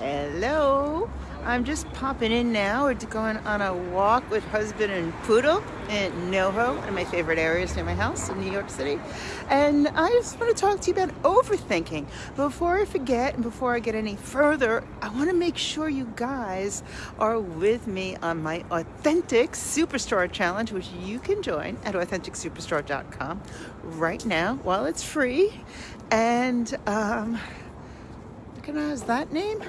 Hello. I'm just popping in now. We're going on a walk with husband and poodle in NoHo, one of my favorite areas near my house in New York City. And I just want to talk to you about overthinking. Before I forget and before I get any further, I want to make sure you guys are with me on my Authentic Superstar Challenge, which you can join at AuthenticSuperstar.com right now while it's free. And um, recognize that name?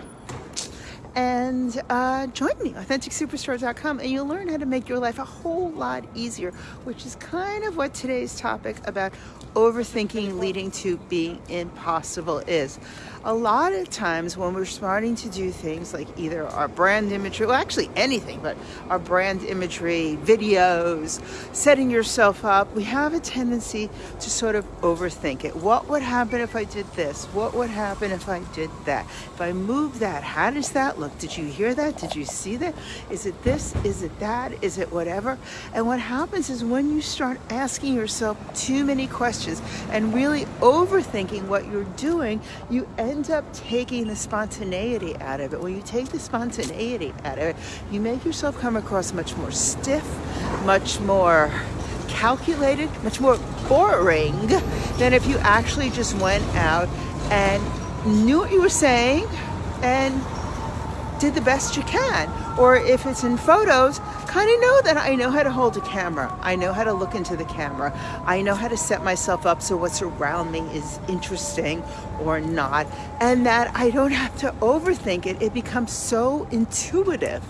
And uh, join me, AuthenticSuperstar.com, and you'll learn how to make your life a whole lot easier, which is kind of what today's topic about overthinking leading to being impossible is. A lot of times when we're starting to do things like either our brand imagery, well, actually anything, but our brand imagery, videos, setting yourself up, we have a tendency to sort of overthink it. What would happen if I did this? What would happen if I did that? If I move that, how does that look? Did you hear that? Did you see that? Is it this? Is it that? Is it whatever? And what happens is when you start asking yourself too many questions and really overthinking what you're doing, you end end up taking the spontaneity out of it. When you take the spontaneity out of it, you make yourself come across much more stiff, much more calculated, much more boring than if you actually just went out and knew what you were saying and did the best you can. Or if it's in photos, kind of know that I know how to hold a camera. I know how to look into the camera. I know how to set myself up so what's around me is interesting or not. And that I don't have to overthink it. It becomes so intuitive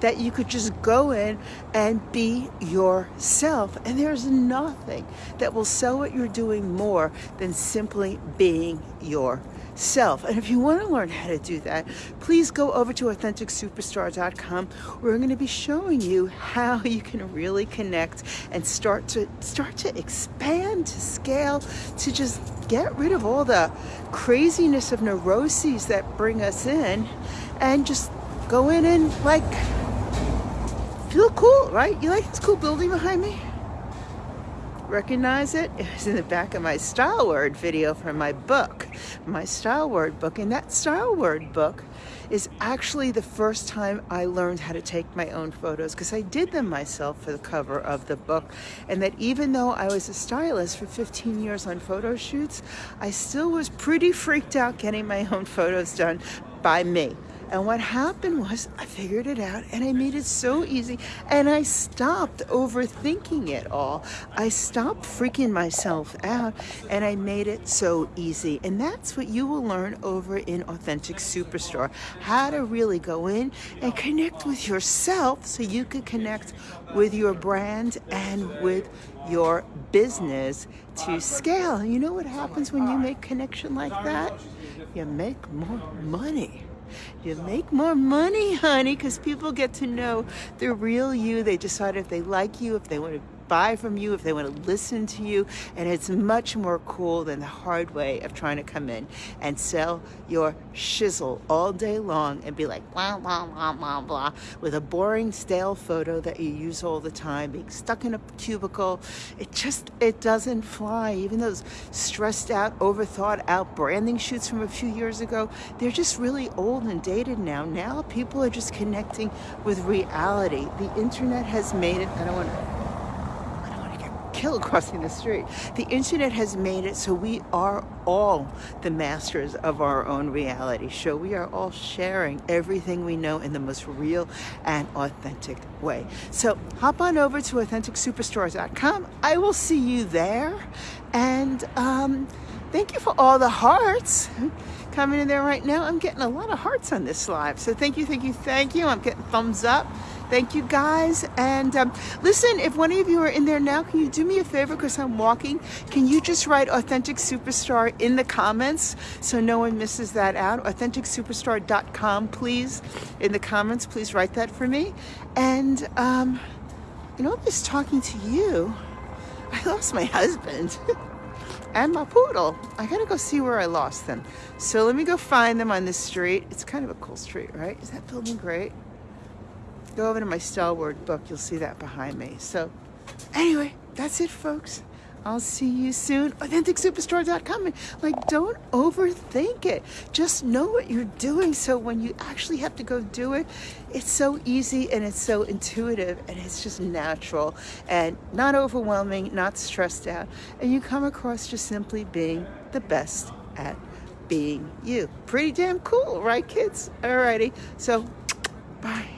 that you could just go in and be yourself. And there's nothing that will sell what you're doing more than simply being yourself. And if you want to learn how to do that, please go over to AuthenticSuperstar.com. We're going to be showing you how you can really connect and start to start to expand, to scale, to just get rid of all the craziness of neuroses that bring us in and just go in and like feel cool, right? You like this cool building behind me? Recognize it? It was in the back of my style word video from my book, my style word book. And that style word book is actually the first time I learned how to take my own photos because I did them myself for the cover of the book. And that even though I was a stylist for 15 years on photo shoots, I still was pretty freaked out getting my own photos done by me. And what happened was I figured it out and I made it so easy and I stopped overthinking it all. I stopped freaking myself out and I made it so easy. And that's what you will learn over in Authentic Superstar. How to really go in and connect with yourself so you can connect with your brand and with your business to scale. You know what happens when you make connection like that? You make more money. You make more money, honey, because people get to know the real you. They decide if they like you, if they want to buy from you, if they want to listen to you. And it's much more cool than the hard way of trying to come in and sell your shizzle all day long and be like, blah, blah, blah, blah, blah, with a boring, stale photo that you use all the time, being stuck in a cubicle. It just, it doesn't fly. Even those stressed out, overthought out branding shoots from a few years ago, they're just really old and dated now. Now people are just connecting with reality. The internet has made it, I don't want to killed crossing the street. The internet has made it so we are all the masters of our own reality show. We are all sharing everything we know in the most real and authentic way. So hop on over to AuthenticSuperstar.com. I will see you there. And um, thank you for all the hearts coming in there right now. I'm getting a lot of hearts on this live. So thank you, thank you, thank you. I'm getting thumbs up. Thank you guys. And um, listen, if one of you are in there now, can you do me a favor because I'm walking? Can you just write Authentic Superstar in the comments so no one misses that out? AuthenticSuperstar.com, please. In the comments, please write that for me. And, um, you know, I'm just talking to you. I lost my husband. and my poodle. I gotta go see where I lost them. So let me go find them on this street. It's kind of a cool street, right? Is that building great? Go over to my style word book. You'll see that behind me. So anyway, that's it, folks. I'll see you soon. AuthenticSuperstar.com. Like, don't overthink it. Just know what you're doing so when you actually have to go do it, it's so easy and it's so intuitive and it's just natural and not overwhelming, not stressed out. And you come across just simply being the best at being you. Pretty damn cool, right, kids? Alrighty. So, bye.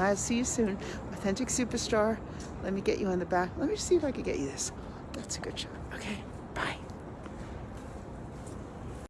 I'll see you soon. Authentic Superstar. Let me get you on the back. Let me see if I can get you this. That's a good shot. Okay.